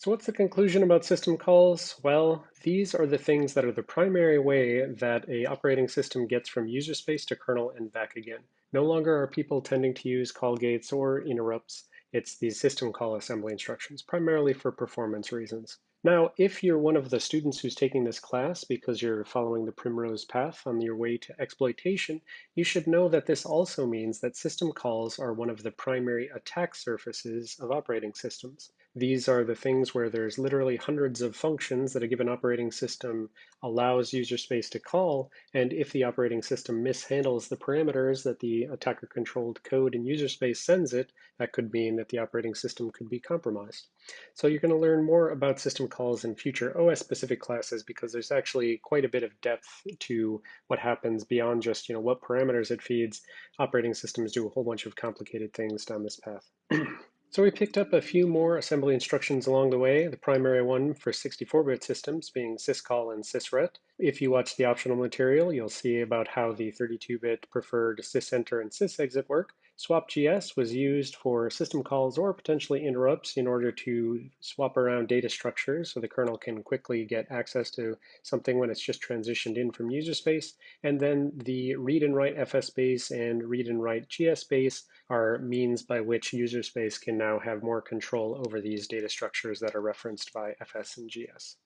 So what's the conclusion about system calls? Well, these are the things that are the primary way that a operating system gets from user space to kernel and back again. No longer are people tending to use call gates or interrupts. It's these system call assembly instructions, primarily for performance reasons. Now, if you're one of the students who's taking this class because you're following the primrose path on your way to exploitation, you should know that this also means that system calls are one of the primary attack surfaces of operating systems. These are the things where there's literally hundreds of functions that a given operating system allows user space to call, and if the operating system mishandles the parameters that the attacker-controlled code in user space sends it, that could mean that the operating system could be compromised. So you're going to learn more about system calls in future OS-specific classes because there's actually quite a bit of depth to what happens beyond just you know what parameters it feeds. Operating systems do a whole bunch of complicated things down this path. So we picked up a few more assembly instructions along the way, the primary one for 64-bit systems being syscall and sysret. If you watch the optional material, you'll see about how the 32-bit preferred sysenter and sysexit work. SwapGS was used for system calls or potentially interrupts in order to swap around data structures so the kernel can quickly get access to something when it's just transitioned in from user space. And then the read and write fsbase and read and write gsbase are means by which user space can now have more control over these data structures that are referenced by fs and gs.